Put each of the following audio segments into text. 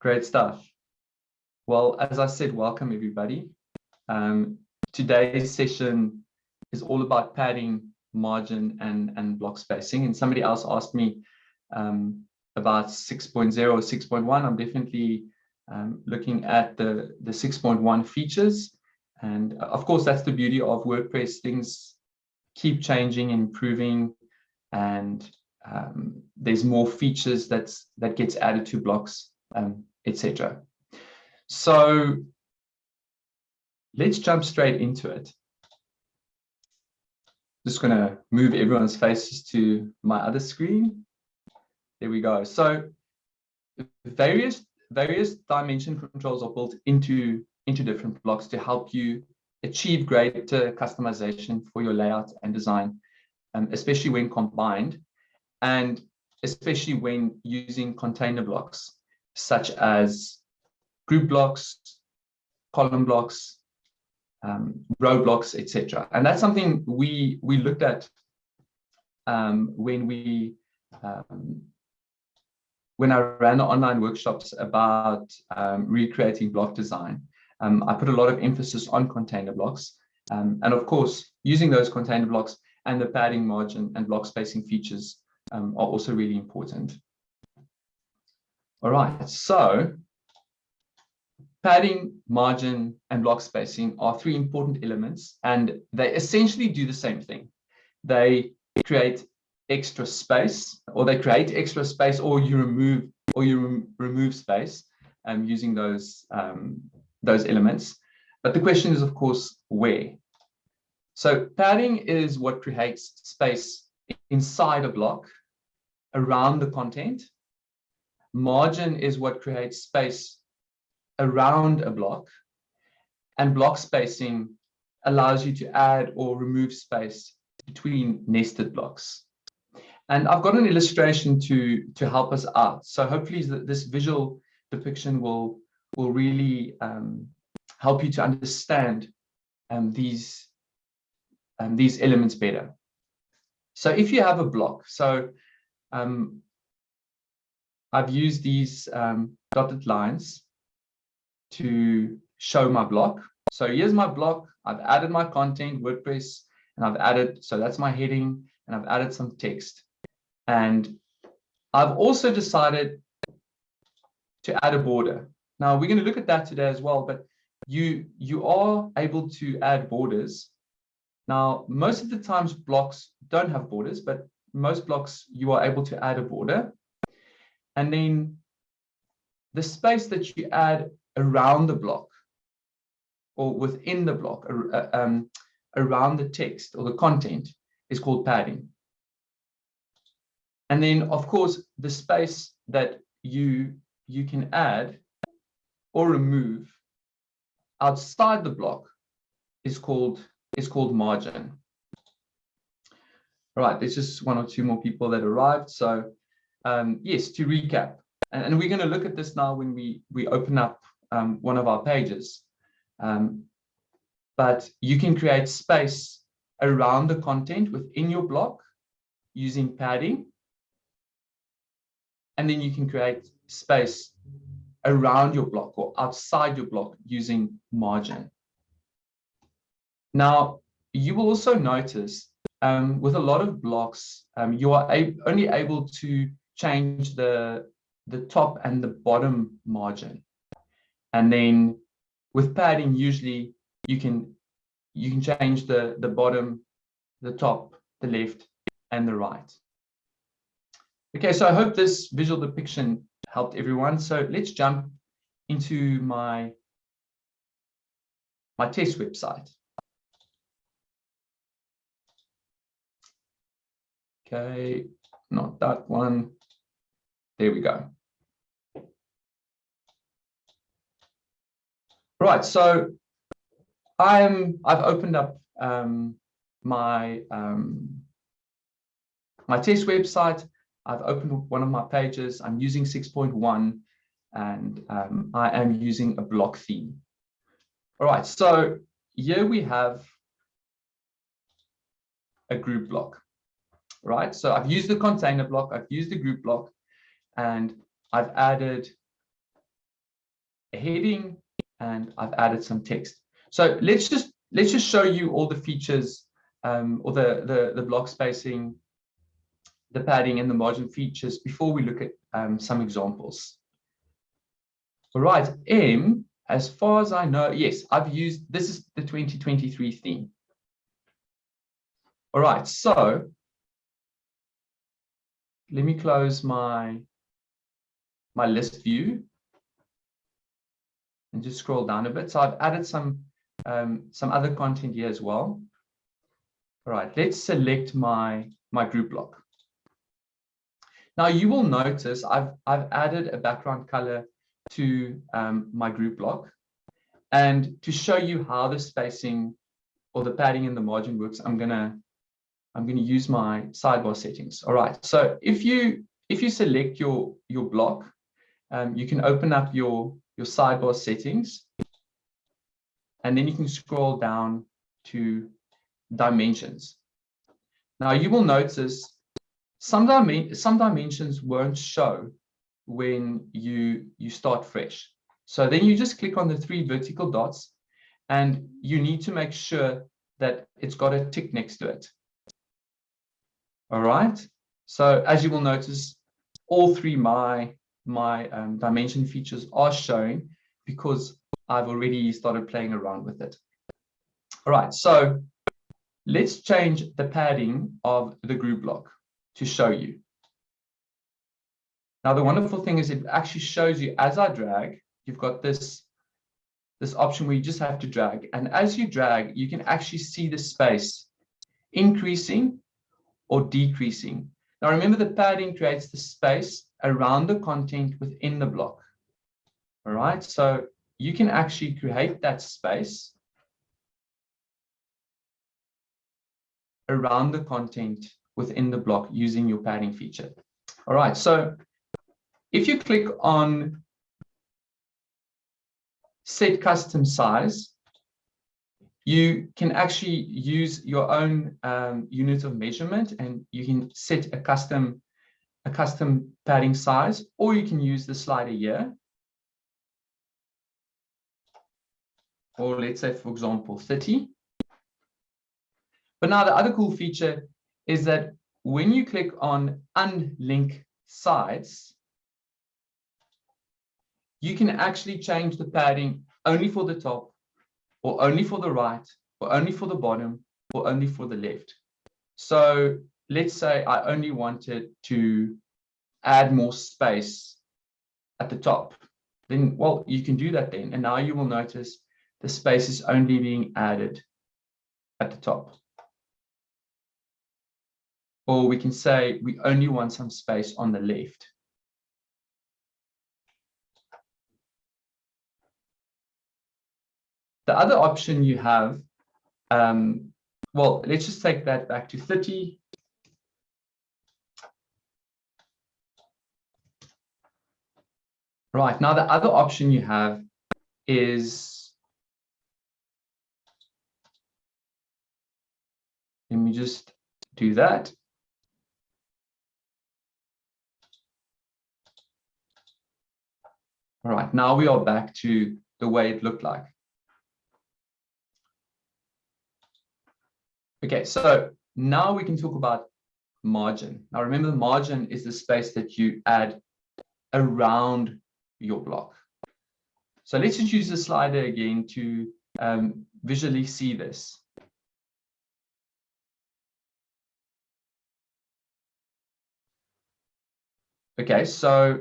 Great stuff. Well, as I said, welcome everybody. Um, today's session is all about padding, margin, and, and block spacing. And somebody else asked me um, about 6.0 or 6.1. I'm definitely um, looking at the, the 6.1 features. And uh, of course, that's the beauty of WordPress. Things keep changing, improving, and um, there's more features that's that gets added to blocks um, etc. So let's jump straight into it. Just going to move everyone's faces to my other screen. There we go. So various various dimension controls are built into into different blocks to help you achieve greater customization for your layout and design, um, especially when combined and especially when using container blocks such as group blocks, column blocks, um, row blocks, etc. And that's something we we looked at um, when we um, when I ran the online workshops about um, recreating block design. Um, I put a lot of emphasis on container blocks, um, and of course, using those container blocks and the padding margin and block spacing features are also really important. All right, so padding, margin, and block spacing are three important elements, and they essentially do the same thing. They create extra space, or they create extra space, or you remove or you rem remove space um, using those um, those elements. But the question is, of course, where? So padding is what creates space inside a block around the content Margin is what creates space around a block. And block spacing allows you to add or remove space between nested blocks. And I've got an illustration to, to help us out. So hopefully this visual depiction will, will really um, help you to understand um, these, um, these elements better. So if you have a block, so um, I've used these um, dotted lines to show my block. So here's my block. I've added my content, WordPress, and I've added, so that's my heading, and I've added some text. And I've also decided to add a border. Now we're going to look at that today as well, but you, you are able to add borders. Now, most of the times blocks don't have borders, but most blocks you are able to add a border. And then the space that you add around the block or within the block, uh, um, around the text or the content is called padding. And then, of course, the space that you, you can add or remove outside the block is called, is called margin. All right, there's just one or two more people that arrived. So um, yes, to recap, and, and we're going to look at this now when we, we open up um, one of our pages. Um, but you can create space around the content within your block using padding. And then you can create space around your block or outside your block using margin. Now, you will also notice um, with a lot of blocks, um, you are only able to change the, the top and the bottom margin. And then with padding, usually you can you can change the, the bottom, the top, the left, and the right. Okay, so I hope this visual depiction helped everyone. So let's jump into my, my test website. Okay, not that one. There we go. Right, so I'm I've opened up um, my um, my test website. I've opened one of my pages. I'm using 6.1 and um, I am using a block theme. All right, so here we have a group block, right? So I've used the container block, I've used the group block, and I've added a heading and I've added some text. So let's just let's just show you all the features um, or the, the, the block spacing, the padding and the margin features before we look at um, some examples. All right, M, as far as I know, yes, I've used, this is the 2023 theme. All right, so let me close my, my list view and just scroll down a bit. So I've added some, um, some other content here as well. All right, let's select my, my group block. Now you will notice I've, I've added a background color to um, my group block. And to show you how the spacing or the padding and the margin works, I'm gonna I'm gonna use my sidebar settings. All right. So if you if you select your your block, um, you can open up your your sidebar settings, and then you can scroll down to dimensions. Now you will notice some, some dimensions won't show when you, you start fresh. So then you just click on the three vertical dots and you need to make sure that it's got a tick next to it. All right. So as you will notice, all three my my um, dimension features are showing because I've already started playing around with it. All right, so let's change the padding of the group block to show you. Now, the wonderful thing is it actually shows you as I drag, you've got this, this option where you just have to drag. And as you drag, you can actually see the space increasing or decreasing. Now, remember the padding creates the space around the content within the block. All right, so you can actually create that space around the content within the block using your padding feature. All right, so if you click on set custom size, you can actually use your own um, unit of measurement and you can set a custom a custom padding size, or you can use the slider here. Or let's say, for example, 30. But now the other cool feature is that when you click on unlink sides, you can actually change the padding only for the top or only for the right or only for the bottom or only for the left. So let's say I only wanted to add more space at the top, then, well, you can do that then. And now you will notice the space is only being added at the top. Or we can say we only want some space on the left. The other option you have, um, well, let's just take that back to 30. Right, now the other option you have is, let me just do that. All right, now we are back to the way it looked like. Okay, so now we can talk about margin. Now remember the margin is the space that you add around your block. So let's just use the slider again to um, visually see this. Okay, so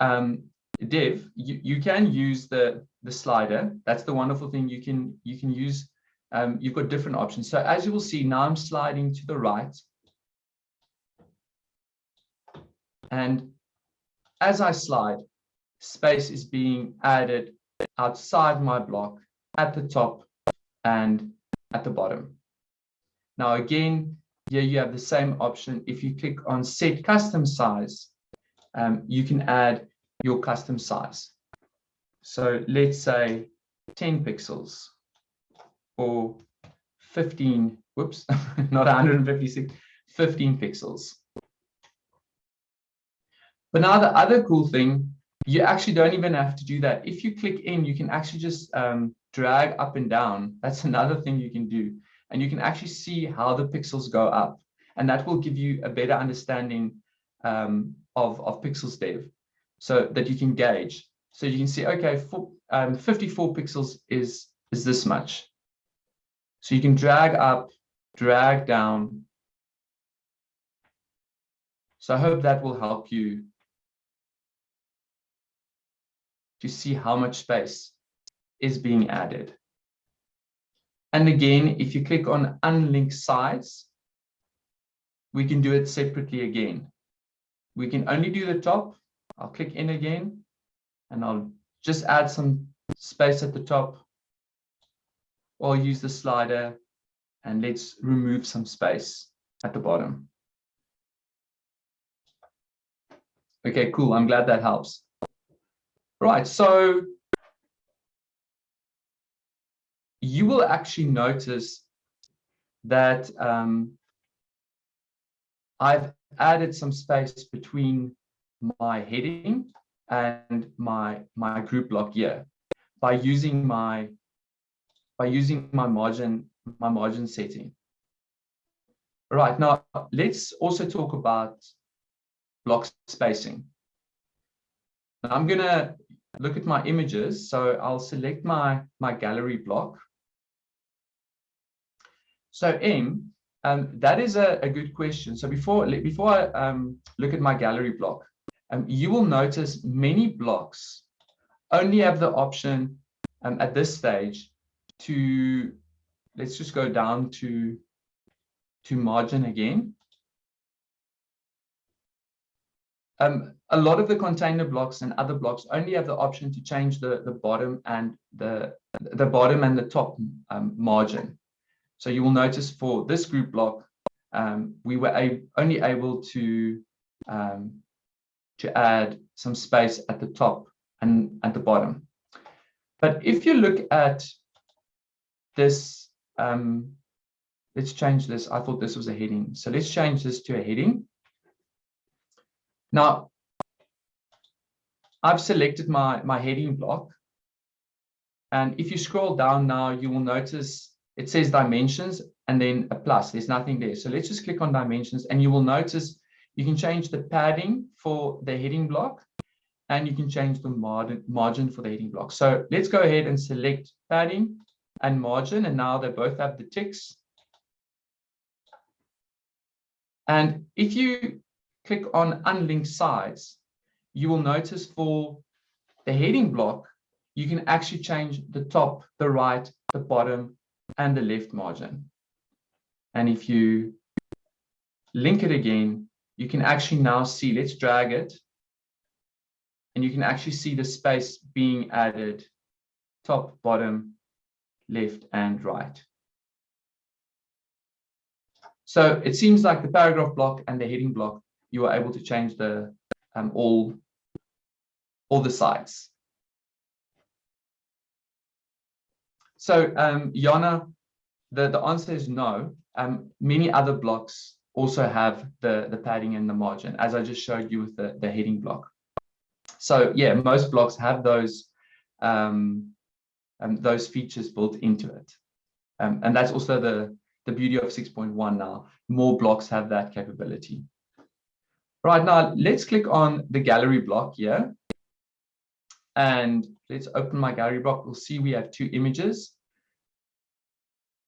um, Dev, you, you can use the, the slider. That's the wonderful thing. You can, you can use um, you've got different options. So as you will see, now I'm sliding to the right. And as I slide, space is being added outside my block at the top and at the bottom. Now again, here you have the same option. If you click on set custom size, um, you can add your custom size. So let's say 10 pixels or 15, whoops, not 156, 15 pixels. But now the other cool thing you actually don't even have to do that. If you click in, you can actually just um, drag up and down. That's another thing you can do. And you can actually see how the pixels go up. And that will give you a better understanding um, of, of pixels dev so that you can gauge. So you can see, okay, for, um, 54 pixels is, is this much. So you can drag up, drag down. So I hope that will help you to see how much space is being added. And again, if you click on unlink sides, we can do it separately again. We can only do the top. I'll click in again and I'll just add some space at the top or use the slider and let's remove some space at the bottom. Okay, cool. I'm glad that helps. Right, so you will actually notice that um, I've added some space between my heading and my my group block here by using my by using my margin my margin setting. Right now, let's also talk about block spacing. I'm going to look at my images. So I'll select my, my gallery block. So M, um, that is a, a good question. So before, before I um, look at my gallery block, um, you will notice many blocks only have the option um, at this stage to, let's just go down to, to margin again. Um, a lot of the container blocks and other blocks only have the option to change the, the bottom and the, the bottom and the top um, margin. So you will notice for this group block, um, we were only able to, um, to add some space at the top and at the bottom. But if you look at this, um, let's change this. I thought this was a heading. So let's change this to a heading. Now, I've selected my, my heading block. And if you scroll down now, you will notice it says dimensions and then a plus. There's nothing there. So let's just click on dimensions and you will notice you can change the padding for the heading block and you can change the margin, margin for the heading block. So let's go ahead and select padding and margin. And now they both have the ticks. And if you click on unlinked sides, you will notice for the heading block, you can actually change the top, the right, the bottom, and the left margin. And if you link it again, you can actually now see, let's drag it, and you can actually see the space being added top, bottom, left, and right. So it seems like the paragraph block and the heading block, you are able to change the um, all all the sides. So um, Yana, the, the answer is no. Um, many other blocks also have the, the padding and the margin, as I just showed you with the, the heading block. So yeah, most blocks have those um, um, those features built into it. Um, and that's also the, the beauty of 6.1 now. More blocks have that capability. Right now, let's click on the gallery block here. And let's open my gallery block. We'll see we have two images.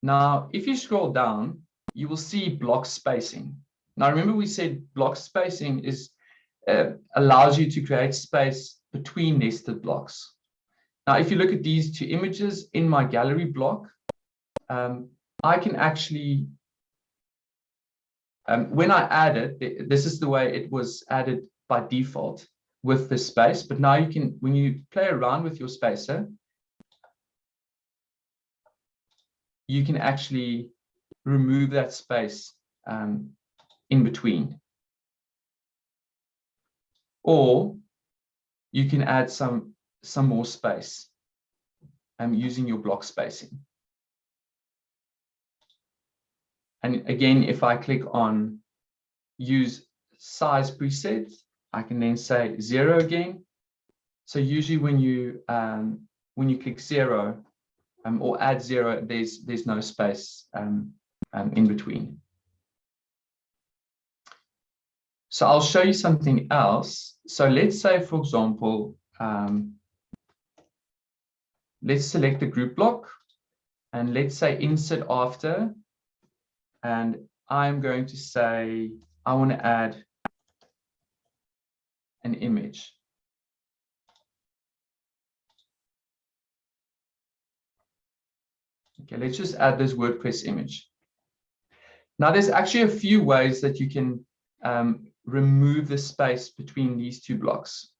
Now, if you scroll down, you will see block spacing. Now, remember we said block spacing is uh, allows you to create space between nested blocks. Now, if you look at these two images in my gallery block, um, I can actually, um, when I add it, this is the way it was added by default with the space, but now you can, when you play around with your spacer, you can actually remove that space um, in between. Or you can add some, some more space um, using your block spacing. And again, if I click on use size presets, I can then say zero again, So usually when you um, when you click zero um, or add zero, there's there's no space um, um, in between. So I'll show you something else. So let's say, for example, um, let's select the group block and let's say insert after. And I'm going to say, I want to add an image. Okay, let's just add this WordPress image. Now, there's actually a few ways that you can um, remove the space between these two blocks.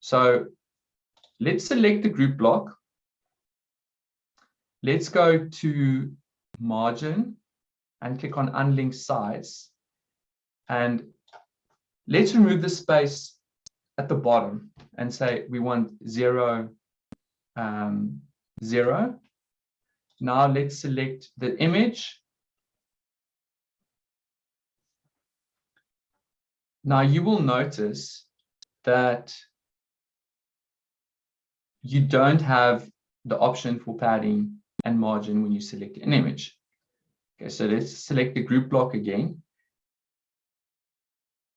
So let's select the group block. Let's go to margin and click on unlink size. And let's remove the space at the bottom and say we want zero, um, zero. Now let's select the image. Now you will notice that you don't have the option for padding and margin when you select an image. Okay, so let's select the group block again.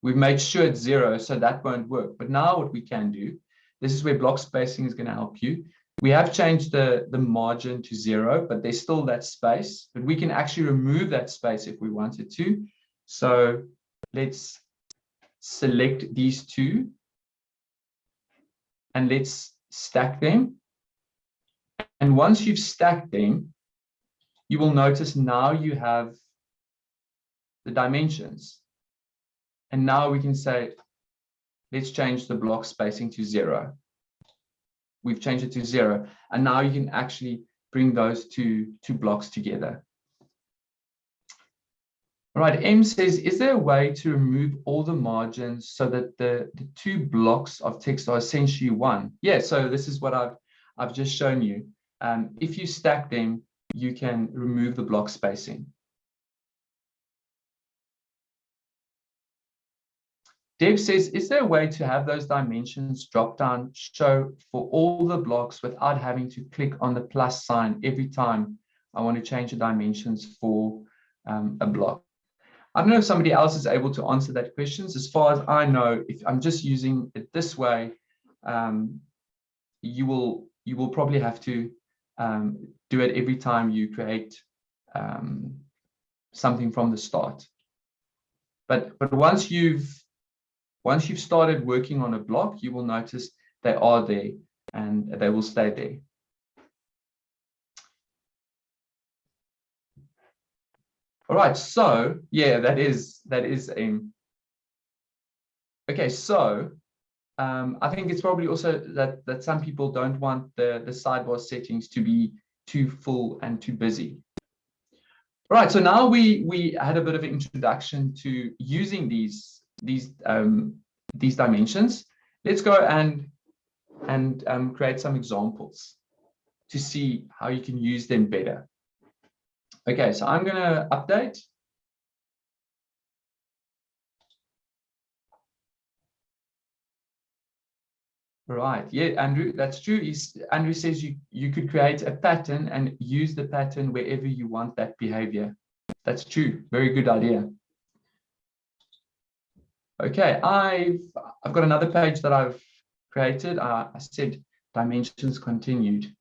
We've made sure it's zero, so that won't work. But now what we can do, this is where block spacing is going to help you. We have changed the, the margin to zero, but there's still that space. But we can actually remove that space if we wanted to. So let's select these two and let's stack them. And once you've stacked them, you will notice now you have the dimensions. And now we can say, let's change the block spacing to zero we've changed it to zero. And now you can actually bring those two, two blocks together. All right, M says, is there a way to remove all the margins so that the, the two blocks of text are essentially one? Yeah, so this is what I've, I've just shown you. Um, if you stack them, you can remove the block spacing. Deb says, is there a way to have those dimensions drop down show for all the blocks without having to click on the plus sign every time I want to change the dimensions for um, a block? I don't know if somebody else is able to answer that question. As far as I know, if I'm just using it this way, um, you will you will probably have to um, do it every time you create um, something from the start. But but once you've once you've started working on a block, you will notice they are there and they will stay there. All right, so yeah, that is that is um okay, so um, I think it's probably also that that some people don't want the the sidebar settings to be too full and too busy. All right, so now we we had a bit of an introduction to using these these um, these dimensions. Let's go and and um, create some examples to see how you can use them better. Okay, so I'm going to update. Right. Yeah, Andrew, that's true. He's, Andrew says you, you could create a pattern and use the pattern wherever you want that behavior. That's true. Very good idea. Okay, I've I've got another page that I've created. Uh, I said dimensions continued.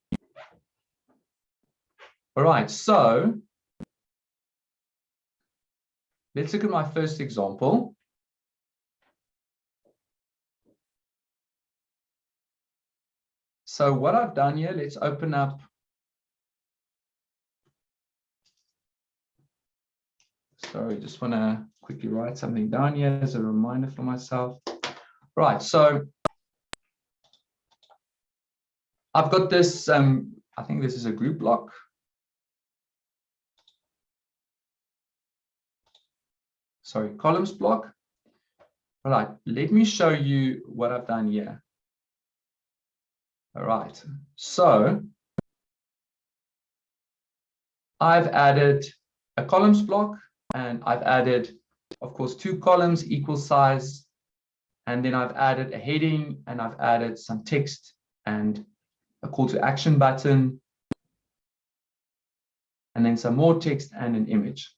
All right, so let's look at my first example. So what I've done here, let's open up Sorry, just want to quickly write something down here as a reminder for myself. Right, so I've got this, um, I think this is a group block. Sorry, columns block. All right, let me show you what I've done here. All right, so I've added a columns block and I've added, of course, two columns equal size And then I've added a heading and I've added some text and a call to action button. And then some more text and an image.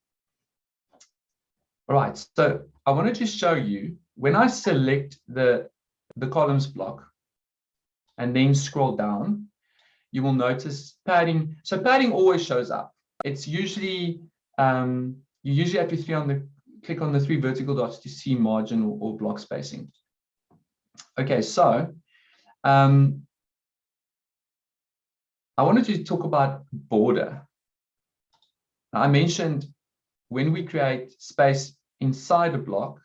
All right, so I wanted to show you when I select the, the columns block and then scroll down, you will notice padding. So padding always shows up. It's usually, um, you usually have to on the, click on the three vertical dots to see margin or, or block spacing. Okay, so um, I wanted to talk about border. I mentioned when we create space inside a block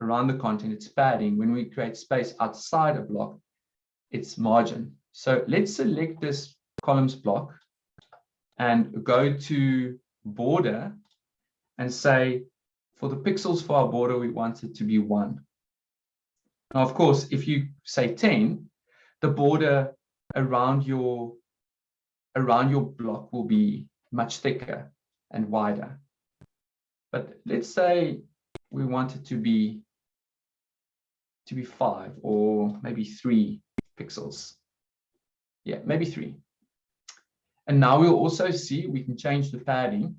around the content, it's padding. When we create space outside a block, it's margin. So let's select this columns block and go to border and say, for the pixels for our border, we want it to be one. Now, of course, if you say 10, the border around your around your block will be much thicker and wider. But let's say we want it to be to be five or maybe three pixels. Yeah, maybe three. And now we'll also see we can change the padding.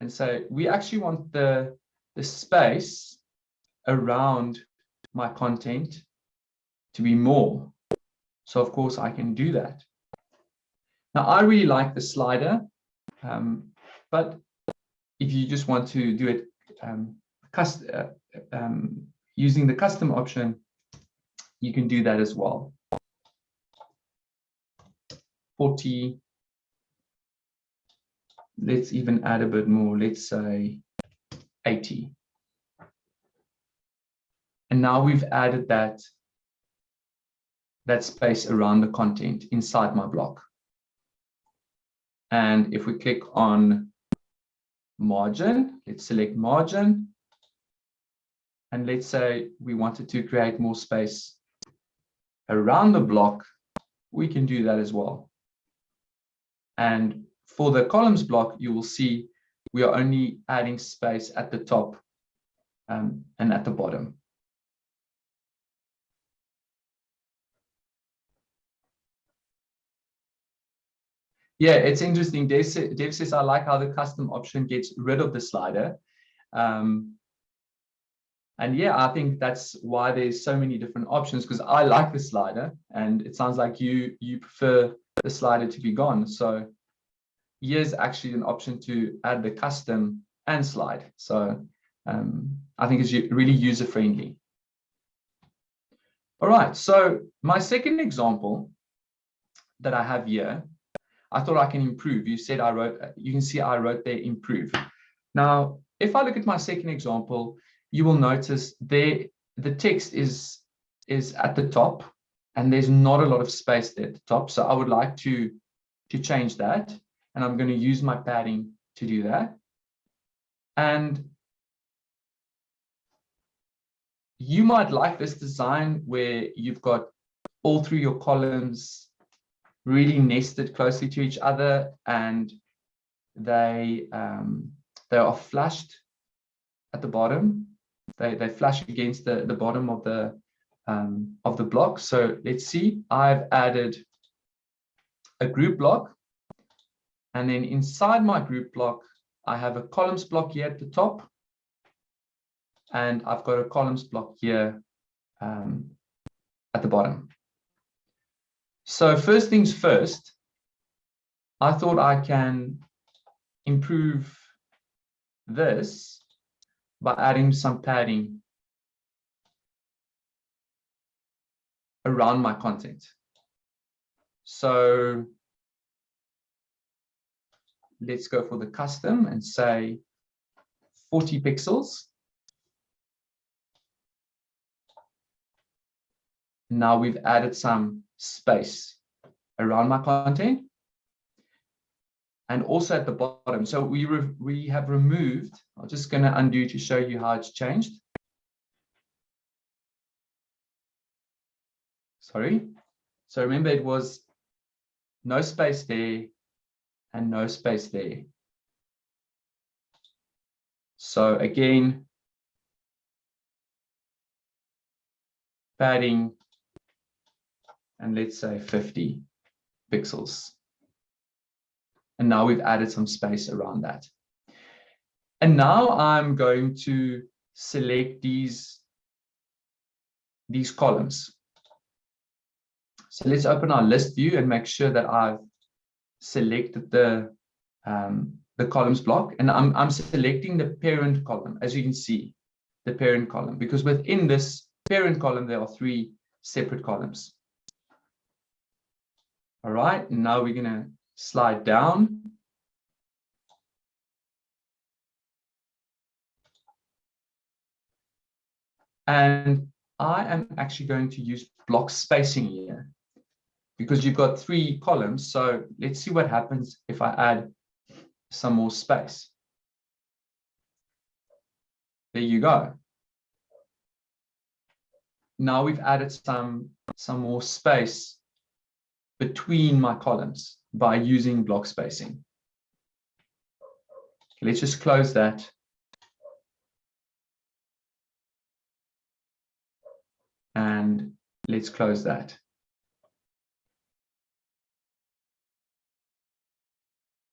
And so we actually want the, the space around my content to be more. So of course I can do that. Now I really like the slider, um, but if you just want to do it um, cust uh, um, using the custom option, you can do that as well. 40. Let's even add a bit more. Let's say 80. And now we've added that, that space around the content inside my block. And if we click on margin, let's select margin. And let's say we wanted to create more space around the block, we can do that as well. And for the columns block, you will see we are only adding space at the top um, and at the bottom. Yeah, it's interesting. Dave, Dave says, I like how the custom option gets rid of the slider. Um, and yeah, I think that's why there's so many different options because I like the slider and it sounds like you you prefer the slider to be gone. So here's actually an option to add the custom and slide. So um, I think it's really user friendly. All right, so my second example that I have here I thought I can improve. You said I wrote, you can see I wrote there improve. Now, if I look at my second example, you will notice there the text is, is at the top and there's not a lot of space there at the top. So I would like to, to change that. And I'm going to use my padding to do that. And you might like this design where you've got all through your columns really nested closely to each other and they um, they are flushed at the bottom. They they flush against the the bottom of the um, of the block. So let's see. I've added a group block, and then inside my group block, I have a columns block here at the top, and I've got a columns block here um, at the bottom. So first things first, I thought I can improve this by adding some padding around my content. So let's go for the custom and say 40 pixels. Now we've added some space around my content. And also at the bottom. So we, we have removed, I'm just going to undo to show you how it's changed. Sorry. So remember it was no space there and no space there. So again, padding, and let's say 50 pixels. And now we've added some space around that. And now I'm going to select these, these columns. So let's open our list view and make sure that I've selected the, um, the columns block. And I'm, I'm selecting the parent column, as you can see, the parent column, because within this parent column, there are three separate columns. All right, now we're going to slide down. And I am actually going to use block spacing here because you've got three columns. So let's see what happens if I add some more space. There you go. Now we've added some, some more space between my columns by using block spacing. Let's just close that. And let's close that.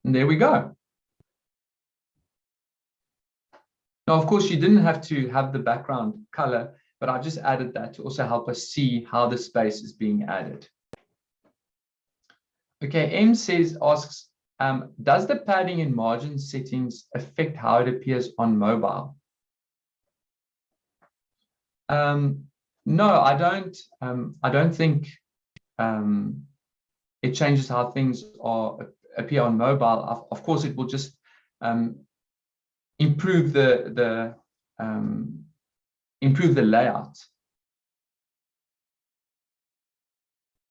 And there we go. Now, of course, you didn't have to have the background color, but I just added that to also help us see how the space is being added. Okay, M says, asks, um, does the padding and margin settings affect how it appears on mobile? Um, no, I don't. Um, I don't think um, it changes how things are appear on mobile. Of, of course, it will just um, improve the the um, improve the layout.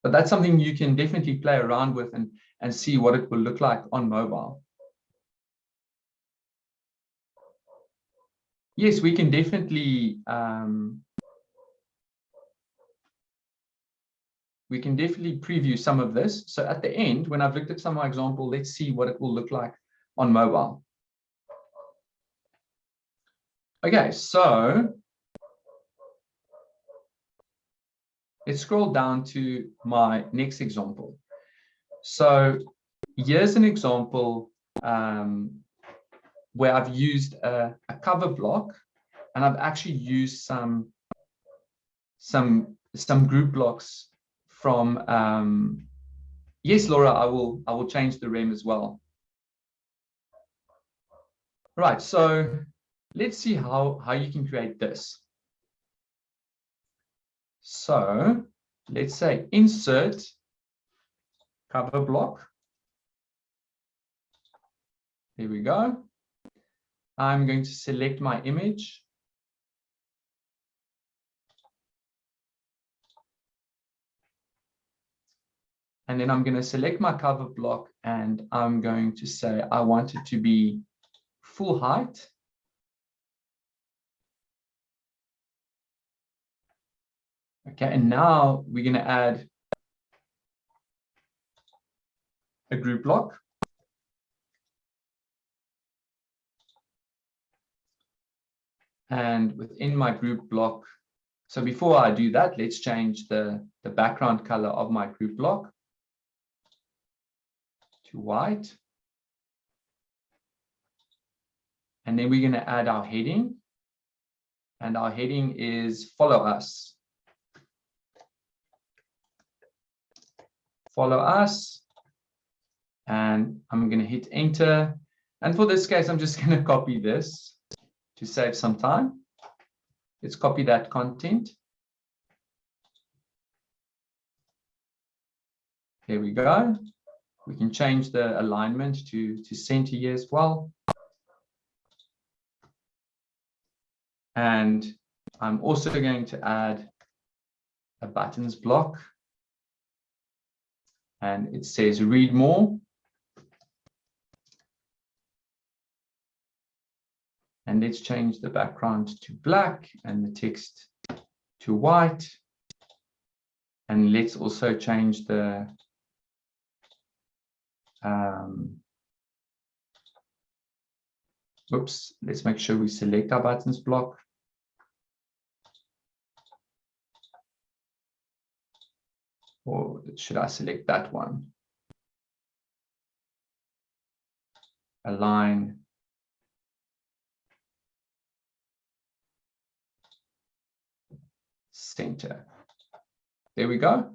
But that's something you can definitely play around with and, and see what it will look like on mobile. Yes, we can definitely um, we can definitely preview some of this. So at the end, when I've looked at some of my example, let's see what it will look like on mobile. Okay, so let's scroll down to my next example. So here's an example um, where I've used a, a, cover block and I've actually used some some some group blocks from um, yes Laura I will I will change the rem as well right so let's see how how you can create this so let's say insert cover block. Here we go. I'm going to select my image. And then I'm going to select my cover block and I'm going to say I want it to be full height. Okay, and now we're going to add a group block. And within my group block, so before I do that, let's change the, the background color of my group block to white. And then we're going to add our heading. And our heading is follow us. Follow us. And I'm going to hit enter. And for this case, I'm just going to copy this to save some time. Let's copy that content. Here we go. We can change the alignment to, to center here as well. And I'm also going to add a buttons block and it says read more. And let's change the background to black and the text to white. And let's also change the um, oops, let's make sure we select our buttons block. Or should I select that one? Align. Center. There we go.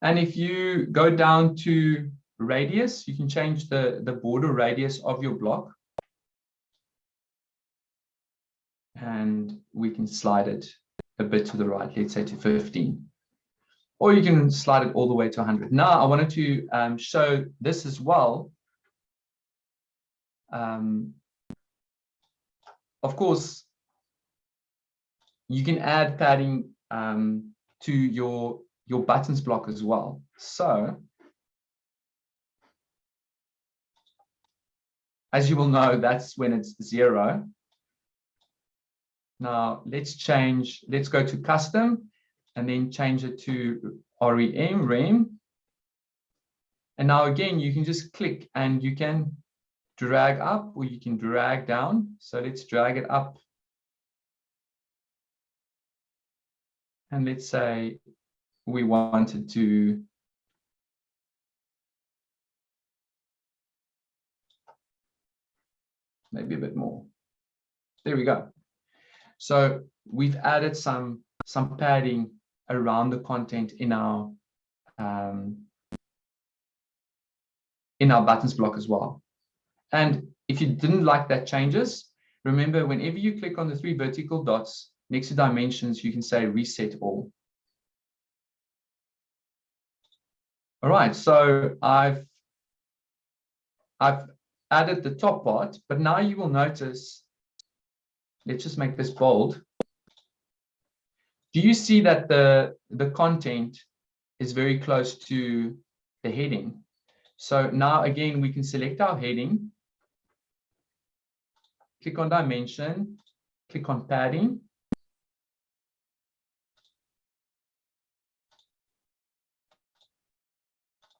And if you go down to radius, you can change the, the border radius of your block. And we can slide it a bit to the right, let's say to 15. Or you can slide it all the way to 100. Now, I wanted to um, show this as well. Um, of course, you can add padding um, to your, your buttons block as well. So as you will know, that's when it's zero. Now let's change, let's go to custom and then change it to REM, REM. And now again, you can just click and you can drag up or you can drag down. So let's drag it up. And let's say we wanted to maybe a bit more. There we go. So we've added some, some padding around the content in our um, in our buttons block as well. And if you didn't like that changes, remember whenever you click on the three vertical dots next to dimensions, you can say reset all. All right, so I've I've added the top part, but now you will notice, let's just make this bold. Do you see that the, the content is very close to the heading? So now again, we can select our heading, click on dimension, click on padding.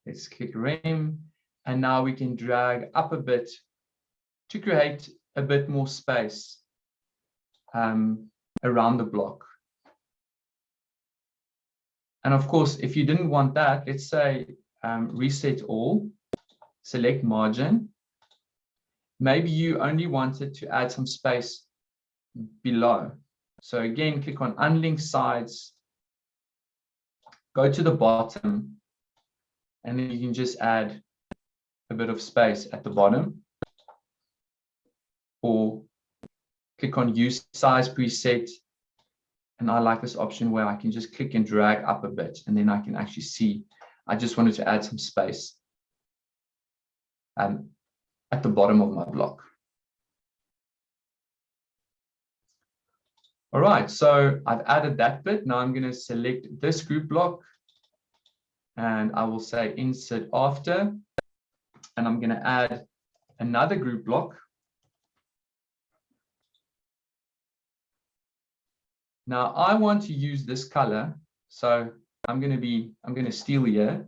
Let's click rem and now we can drag up a bit to create a bit more space um, around the block. And of course, if you didn't want that, let's say um, reset all, select margin. Maybe you only wanted to add some space below. So again, click on unlink sides, go to the bottom, and then you can just add a bit of space at the bottom or click on use size preset and I like this option where I can just click and drag up a bit and then I can actually see I just wanted to add some space um, at the bottom of my block. All right, so I've added that bit. Now I'm going to select this group block and I will say insert after and I'm going to add another group block. Now I want to use this color. So I'm going to be, I'm going to steal here.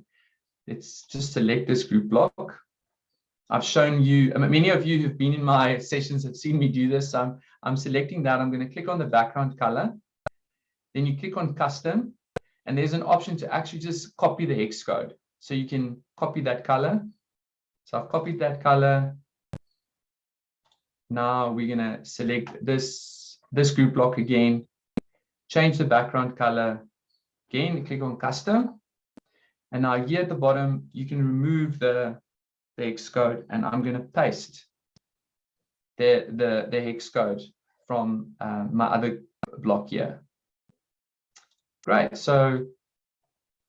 Let's just select this group block. I've shown you, many of you who've been in my sessions have seen me do this. I'm, I'm selecting that. I'm going to click on the background color. Then you click on custom and there's an option to actually just copy the hex code. So you can copy that color so I've copied that color. Now we're going to select this, this group block again, change the background color. Again, click on custom. And now here at the bottom, you can remove the, the hex code and I'm going to paste the, the, the hex code from uh, my other block here. Great. So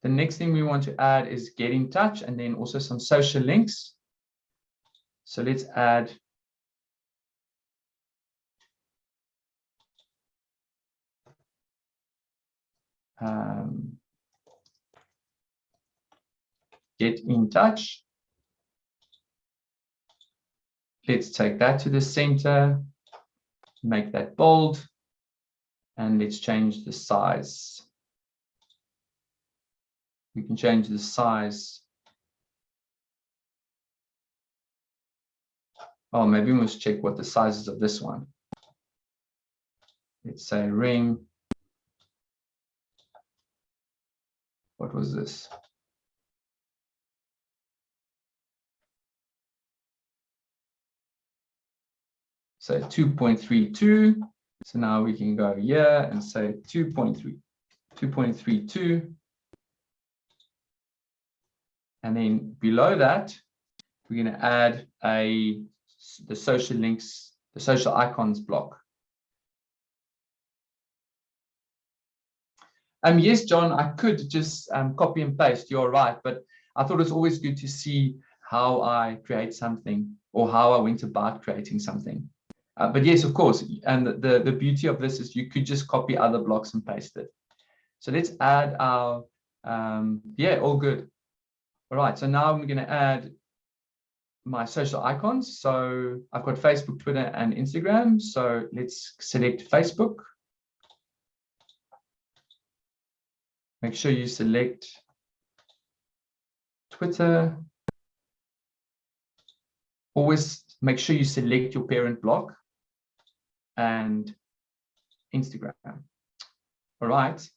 the next thing we want to add is get in touch and then also some social links. So let's add um, get in touch. Let's take that to the center, make that bold, and let's change the size. We can change the size Oh, maybe we must check what the size is of this one. Let's say ring. What was this? So 2.32. So now we can go here and say 2.3, 2.32. And then below that, we're going to add a the social links, the social icons block. Um, yes, John, I could just um, copy and paste, you're right, but I thought it's always good to see how I create something or how I went about creating something. Uh, but yes, of course, and the, the beauty of this is you could just copy other blocks and paste it. So let's add our, um, yeah, all good. All right, so now I'm going to add my social icons. So I've got Facebook, Twitter, and Instagram. So let's select Facebook. Make sure you select Twitter. Always make sure you select your parent block and Instagram. All right.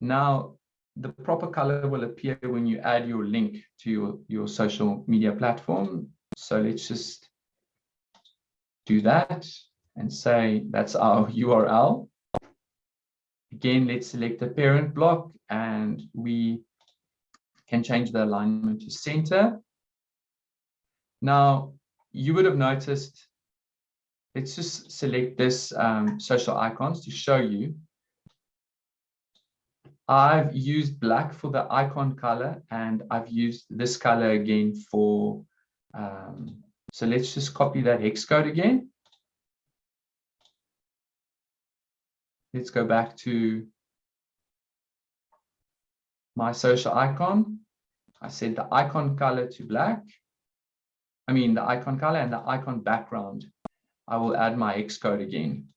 Now, the proper color will appear when you add your link to your, your social media platform. So let's just do that and say that's our URL. Again, let's select the parent block and we can change the alignment to center. Now, you would have noticed, let's just select this um, social icons to show you. I've used black for the icon color and I've used this color again for, um, so let's just copy that hex code again. Let's go back to my social icon. I set the icon color to black. I mean, the icon color and the icon background. I will add my hex code again.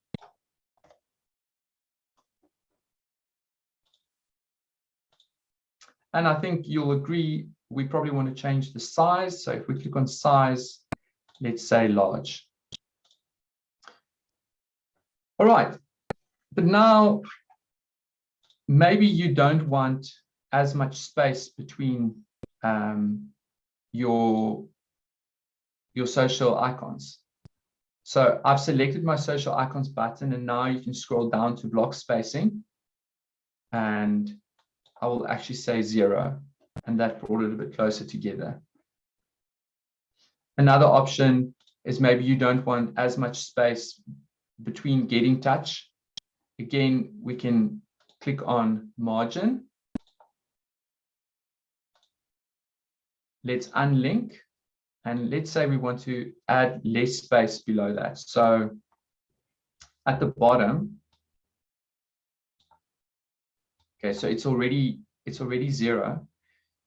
And I think you'll agree, we probably want to change the size. So if we click on size, let's say large. All right, but now maybe you don't want as much space between um, your, your social icons. So I've selected my social icons button and now you can scroll down to block spacing and I will actually say zero and that brought it a bit closer together. Another option is maybe you don't want as much space between getting touch. Again, we can click on margin let's unlink and let's say we want to add less space below that. So at the bottom, okay, so it's already it's already zero.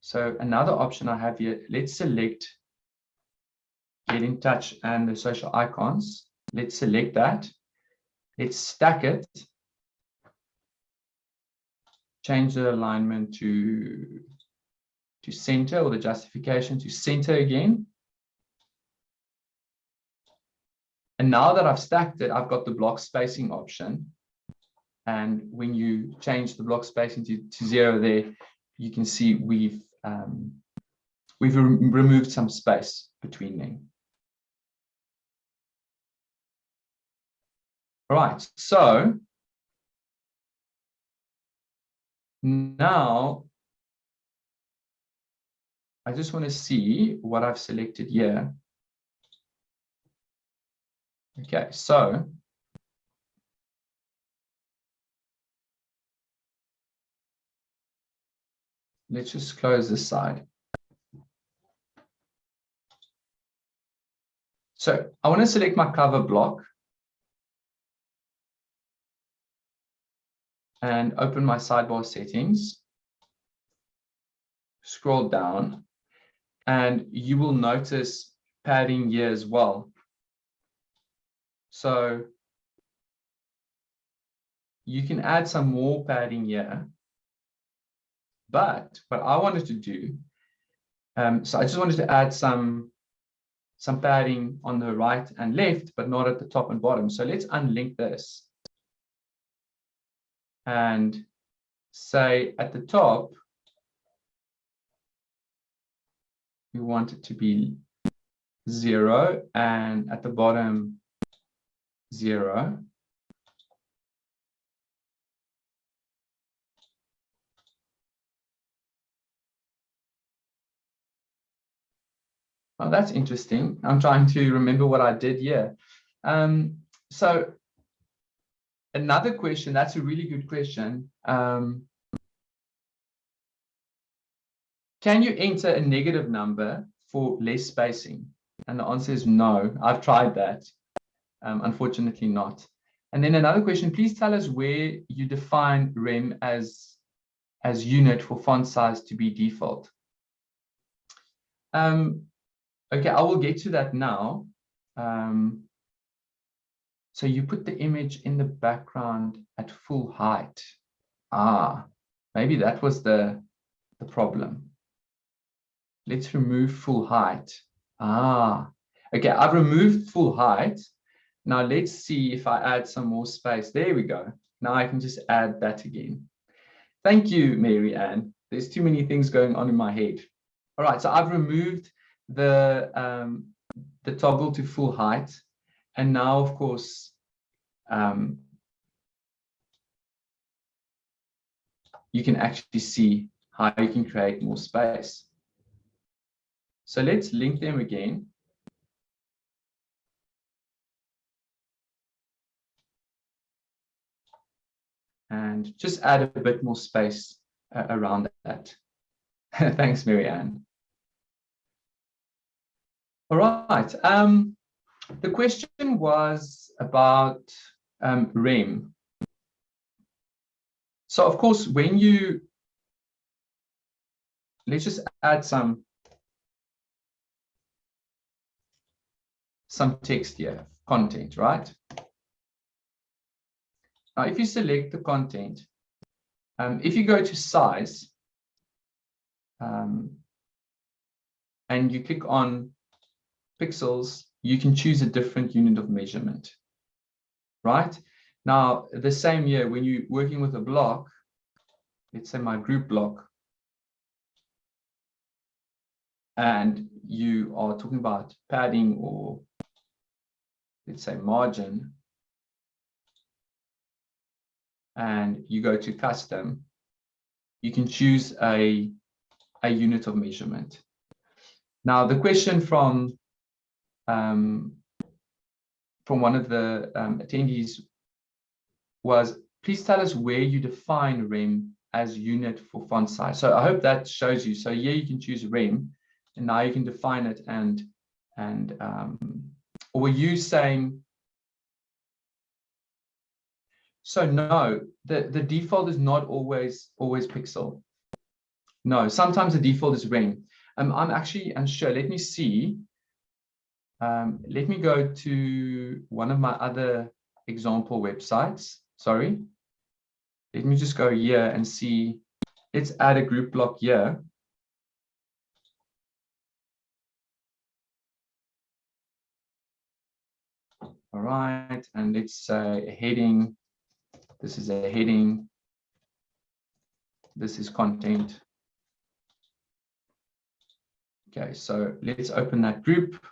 So another option I have here, let's select get in touch and the social icons. Let's select that. Let's stack it. Change the alignment to to center or the justification to center again. And now that I've stacked it, I've got the block spacing option. And when you change the block spacing to, to zero there, you can see we've um, we've re removed some space between them. All right, so now I just want to see what I've selected here. Okay, so let's just close this side. So I want to select my cover block and open my sidebar settings. Scroll down and you will notice padding here as well. So you can add some more padding here. But what I wanted to do, um, so I just wanted to add some, some padding on the right and left, but not at the top and bottom. So let's unlink this. And say at the top, we want it to be zero and at the bottom zero. Oh, that's interesting. I'm trying to remember what I did here. Um, so another question, that's a really good question. Um, can you enter a negative number for less spacing? And the answer is no. I've tried that. Um, unfortunately not. And then another question, please tell us where you define rem as, as unit for font size to be default. Um, okay, I will get to that now. Um, so you put the image in the background at full height. Ah, maybe that was the, the problem. Let's remove full height. Ah, okay, I've removed full height. Now let's see if I add some more space. There we go. Now I can just add that again. Thank you, Mary Ann. There's too many things going on in my head. All right, so I've removed the, um, the toggle to full height. And now, of course, um, you can actually see how you can create more space. So let's link them again. And just add a bit more space uh, around that. Thanks, Marianne. All right. Um, the question was about um, REM. So of course, when you, let's just add some, some text here, content, right? Now, if you select the content, um, if you go to size, um, and you click on pixels, you can choose a different unit of measurement right? Now, the same year, when you're working with a block, let's say my group block, and you are talking about padding or let's say margin, and you go to custom, you can choose a, a unit of measurement. Now, the question from um, from one of the um, attendees was, please tell us where you define rem as unit for font size. So I hope that shows you. So here you can choose rem, and now you can define it and and um, or were you saying? So no, the the default is not always always pixel. No, sometimes the default is rem. Um, I'm actually unsure. Let me see um, let me go to one of my other example websites. Sorry. Let me just go here and see. Let's add a group block here. All right, and let's say a heading. This is a heading. This is content. Okay, so let's open that group.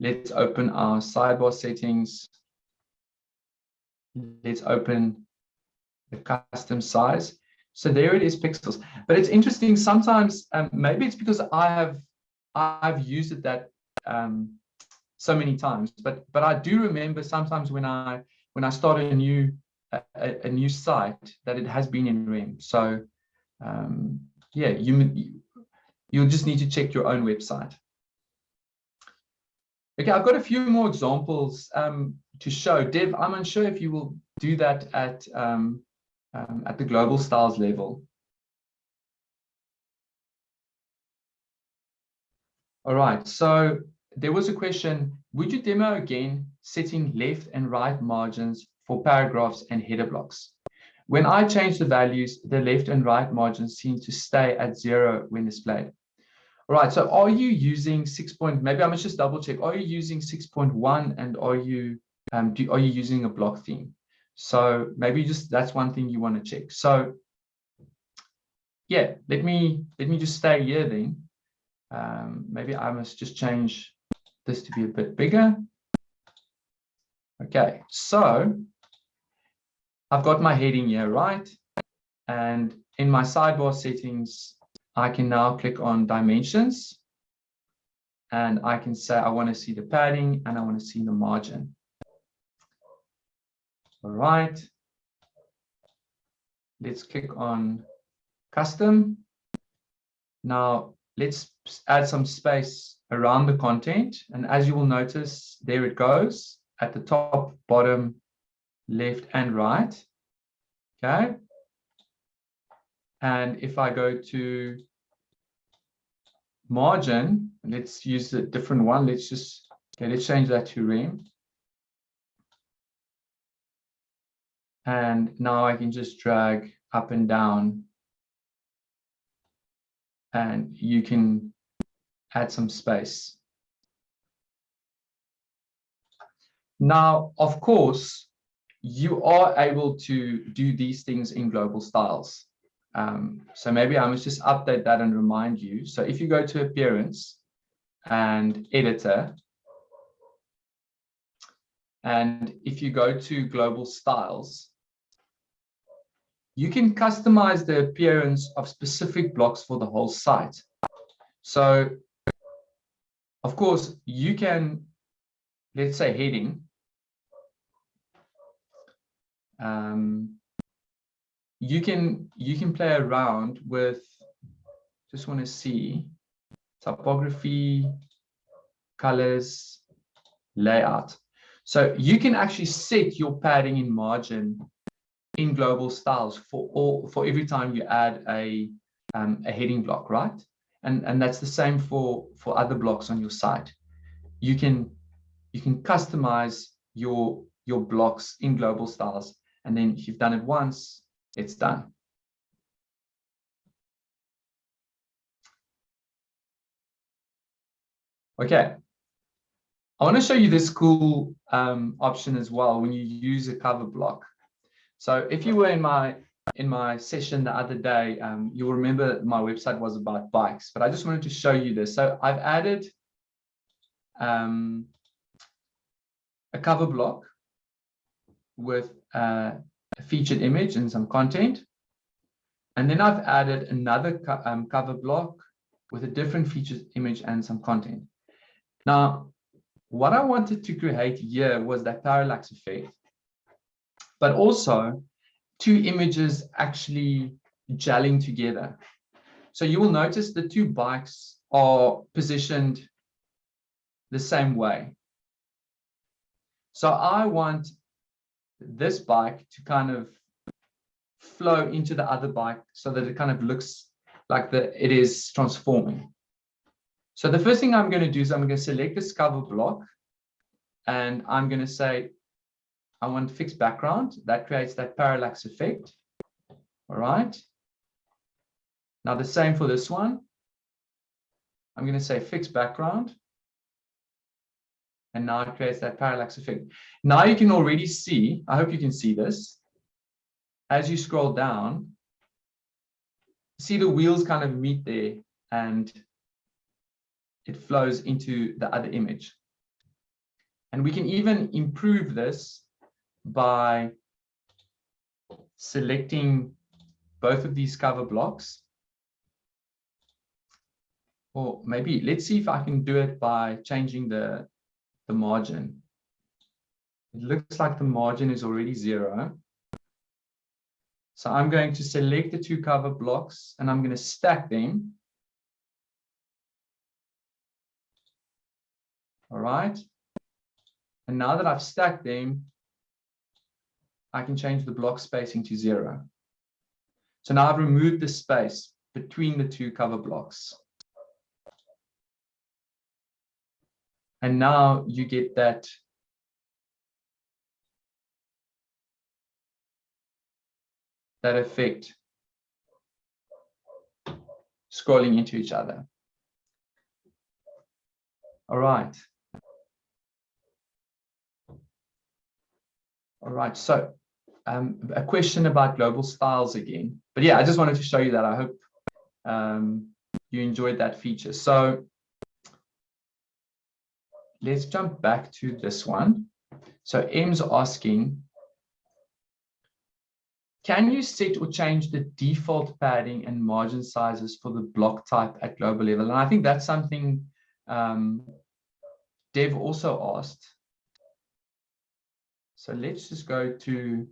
Let's open our sidebar settings. Let's open the custom size. So there it is pixels. But it's interesting sometimes, um, maybe it's because I have I've used it that um, so many times, but but I do remember sometimes when I when I start a new a, a new site that it has been in REM. So um, yeah, you you'll just need to check your own website. Okay, I've got a few more examples um, to show. Dev, I'm unsure if you will do that at, um, um, at the global styles level. All right, so there was a question, would you demo again setting left and right margins for paragraphs and header blocks? When I change the values, the left and right margins seem to stay at zero when displayed. All right, so are you using six point, maybe I must just double check. Are you using 6.1 and are you, um, do, are you using a block theme? So maybe just, that's one thing you want to check. So yeah, let me, let me just stay here then. Um, maybe I must just change this to be a bit bigger. Okay, so I've got my heading here, right? And in my sidebar settings, I can now click on dimensions and I can say I want to see the padding and I want to see the margin. All right. Let's click on custom. Now let's add some space around the content. And as you will notice, there it goes at the top, bottom, left and right. Okay. And if I go to margin, let's use a different one. Let's just, okay, let's change that to rem. And now I can just drag up and down and you can add some space. Now, of course, you are able to do these things in global styles. Um, so maybe I must just update that and remind you. So if you go to appearance and editor, and if you go to global styles, you can customize the appearance of specific blocks for the whole site. So of course, you can, let's say heading. Um, you can you can play around with just want to see typography colors layout. So you can actually set your padding in margin in global styles for all for every time you add a um, a heading block right? And and that's the same for for other blocks on your site. You can you can customize your your blocks in global styles and then if you've done it once it's done. Okay. I want to show you this cool um, option as well when you use a cover block. So if you were in my in my session the other day, um, you'll remember my website was about bikes, but I just wanted to show you this. So I've added um, a cover block with uh, featured image and some content. And then I've added another co um, cover block with a different featured image and some content. Now, what I wanted to create here was that parallax effect, but also two images actually gelling together. So you will notice the two bikes are positioned the same way. So I want this bike to kind of flow into the other bike so that it kind of looks like the it is transforming. So the first thing I'm going to do is I'm going to select this cover block and I'm going to say I want fixed background. That creates that parallax effect. All right. Now the same for this one. I'm going to say fixed background. And now it creates that parallax effect. Now you can already see, I hope you can see this. As you scroll down, see the wheels kind of meet there and it flows into the other image. And we can even improve this by selecting both of these cover blocks. Or maybe let's see if I can do it by changing the the margin. It looks like the margin is already zero. So I'm going to select the two cover blocks and I'm going to stack them. All right. And now that I've stacked them, I can change the block spacing to zero. So now I've removed the space between the two cover blocks. And now you get that that effect scrolling into each other. All right. All right, so um, a question about global styles again. But yeah, I just wanted to show you that. I hope um, you enjoyed that feature. So let's jump back to this one. So M's asking, can you set or change the default padding and margin sizes for the block type at global level? And I think that's something um, Dev also asked. So let's just go to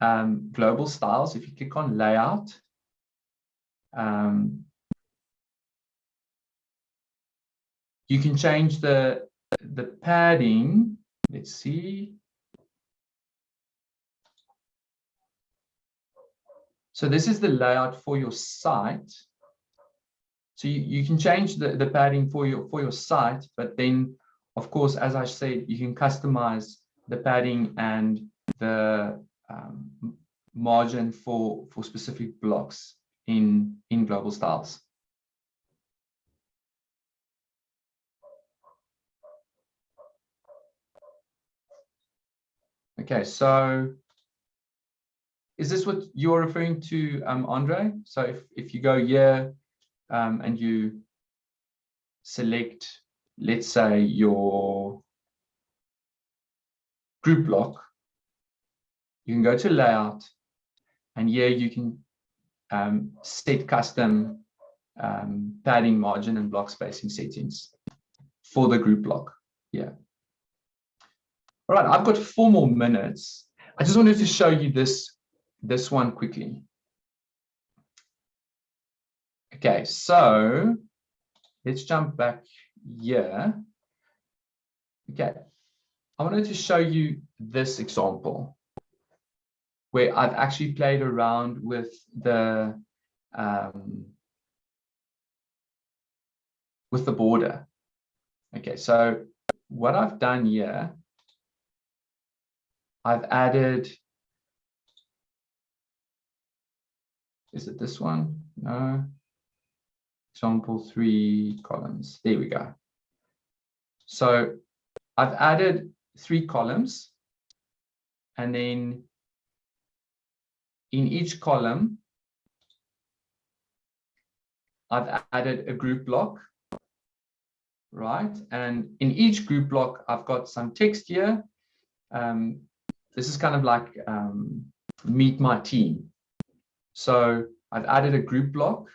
um, global styles. If you click on layout, um, you can change the the padding. Let's see. So this is the layout for your site. So you, you can change the, the padding for your for your site, but then of course, as I said, you can customize the padding and the um, margin for, for specific blocks in, in global styles. Okay, so is this what you're referring to, um, Andre? So if, if you go here um, and you select let's say your group block, you can go to layout and here you can um, set custom um, padding margin and block spacing settings for the group block. Yeah. All right, I've got four more minutes. I just wanted to show you this, this one quickly. Okay, so let's jump back yeah. Okay. I wanted to show you this example where I've actually played around with the um, with the border. Okay, so what I've done here, I've added, is it this one? No example three columns. There we go. So I've added three columns and then in each column, I've added a group block, right? And in each group block, I've got some text here. Um, this is kind of like um, meet my team. So I've added a group block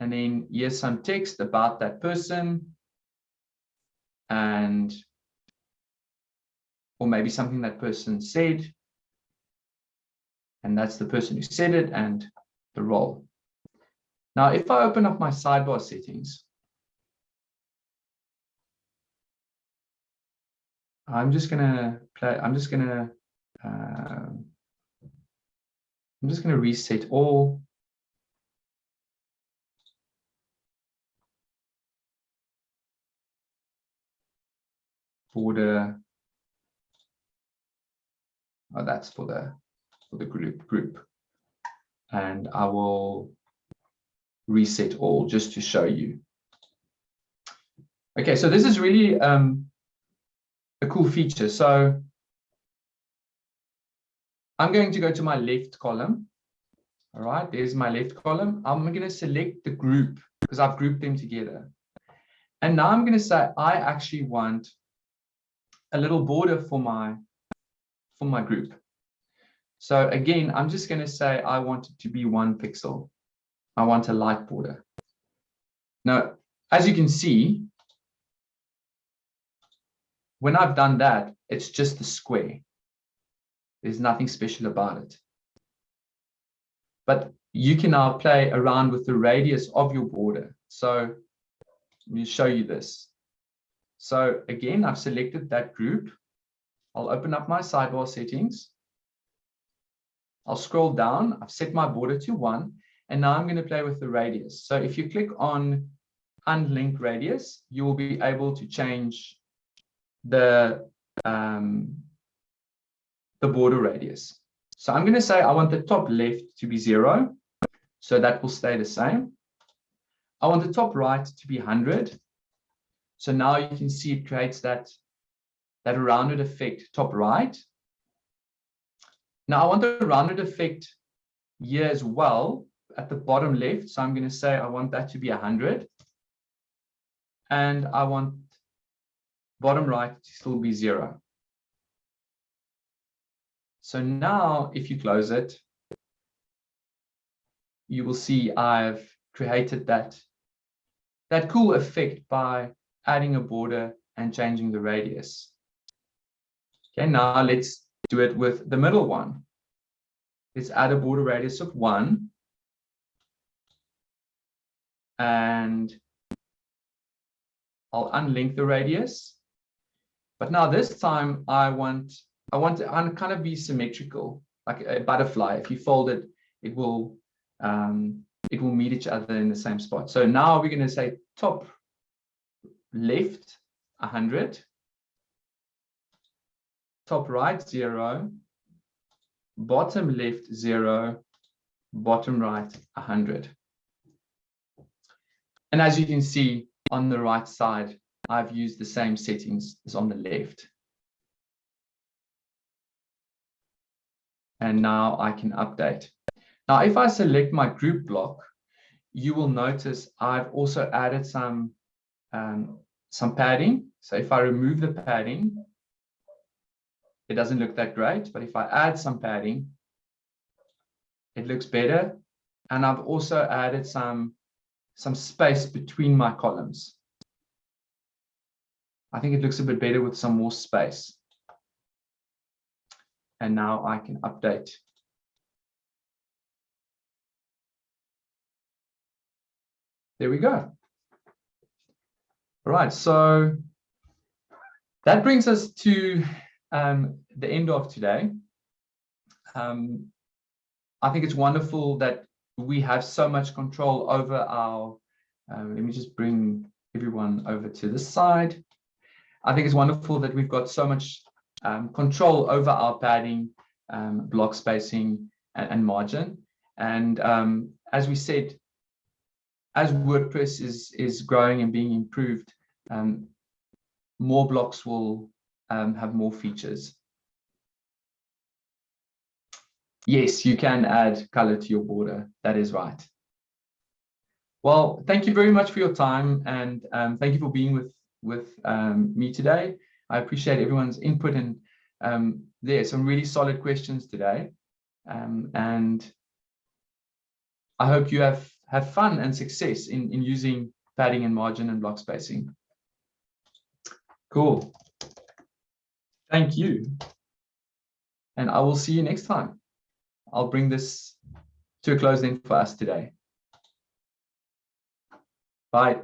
and then here's some text about that person and or maybe something that person said and that's the person who said it and the role now if i open up my sidebar settings i'm just gonna play i'm just gonna uh, i'm just gonna reset all. The. Oh, that's for the for the group group. And I will reset all just to show you. Okay so this is really um, a cool feature. So I'm going to go to my left column all right there's my left column I'm going to select the group because I've grouped them together and now I'm going to say I actually want a little border for my for my group. So again, I'm just going to say I want it to be one pixel. I want a light border. Now, as you can see, when I've done that, it's just a square. There's nothing special about it. But you can now play around with the radius of your border. So let me show you this. So again, I've selected that group. I'll open up my sidebar settings. I'll scroll down. I've set my border to one. And now I'm going to play with the radius. So if you click on unlink radius, you will be able to change the, um, the border radius. So I'm going to say I want the top left to be zero. So that will stay the same. I want the top right to be 100. So now you can see it creates that, that rounded effect top right. Now I want the rounded effect here as well at the bottom left. So I'm going to say I want that to be 100. And I want bottom right to still be zero. So now if you close it, you will see I've created that, that cool effect by adding a border and changing the radius. Okay, now let's do it with the middle one. Let's add a border radius of one. And I'll unlink the radius. But now this time I want I want to kind of be symmetrical, like a butterfly. If you fold it, it will um, it will meet each other in the same spot. So now we're going to say top left 100, top right 0, bottom left 0, bottom right 100. And as you can see on the right side, I've used the same settings as on the left. And now I can update. Now, if I select my group block, you will notice I've also added some, um, some padding. So if I remove the padding, it doesn't look that great. But if I add some padding, it looks better. And I've also added some, some space between my columns. I think it looks a bit better with some more space. And now I can update There we go. All right, so that brings us to um, the end of today. Um, I think it's wonderful that we have so much control over our, um, let me just bring everyone over to this side. I think it's wonderful that we've got so much um, control over our padding, um, block spacing, and, and margin. And um, as we said, as WordPress is, is growing and being improved, um, more blocks will um, have more features. Yes, you can add color to your border. That is right. Well, thank you very much for your time and um, thank you for being with, with me today. I appreciate everyone's input and um, there some really solid questions today. Um, and I hope you have have fun and success in, in using padding and margin and block spacing. Cool. Thank you. And I will see you next time. I'll bring this to a then for us today. Bye.